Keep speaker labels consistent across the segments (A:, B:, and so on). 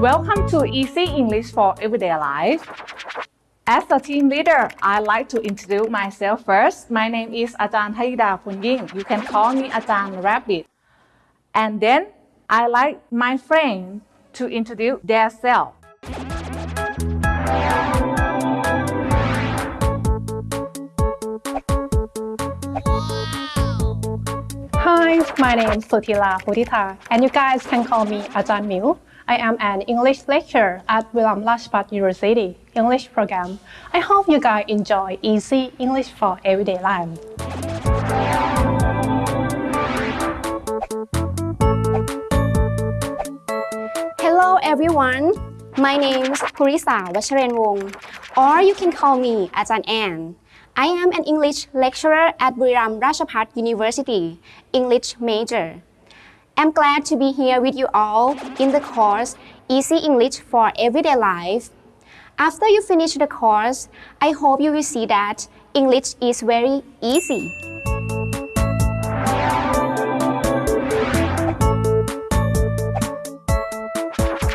A: Welcome to Easy English for Everyday Life. As a team leader, I'd like to introduce myself first. My name is Ajahn Haida Punying. You can call me Ajahn Rabbit. And then I like my friend to introduce themselves.
B: Hi, my name is Sutila Putita, and you guys can call me Ajahn Miu. I am an English lecturer at Buriram Rajabhat University English program. I hope you guys enjoy easy English for everyday life.
C: Hello everyone. My name is Purisa Vacharenwong, or you can call me Ajahn Ann. I am an English lecturer at Buriram Rajabhat University, English major. I'm glad to be here with you all in the course Easy English for Everyday Life. After you finish the course, I hope you will see that English is very easy.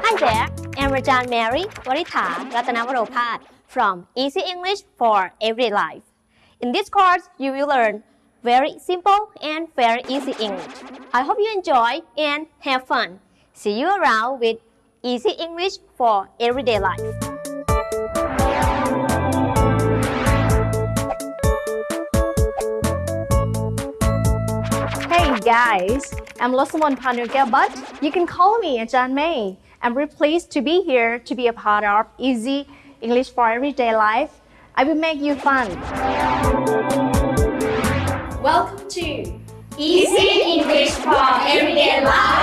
D: Hi there, I'm Rajan Mary Waritha Ratanavaropat from Easy English for Everyday Life. In this course, you will learn very simple and very easy English. I hope you enjoy and have fun. See you around with Easy English for Everyday Life.
E: Guys, I'm Losamon Panuga, but you can call me Ajahn May. I'm really pleased to be here to be a part of Easy English for Everyday Life. I will make you fun.
F: Welcome to Easy English for Everyday Life.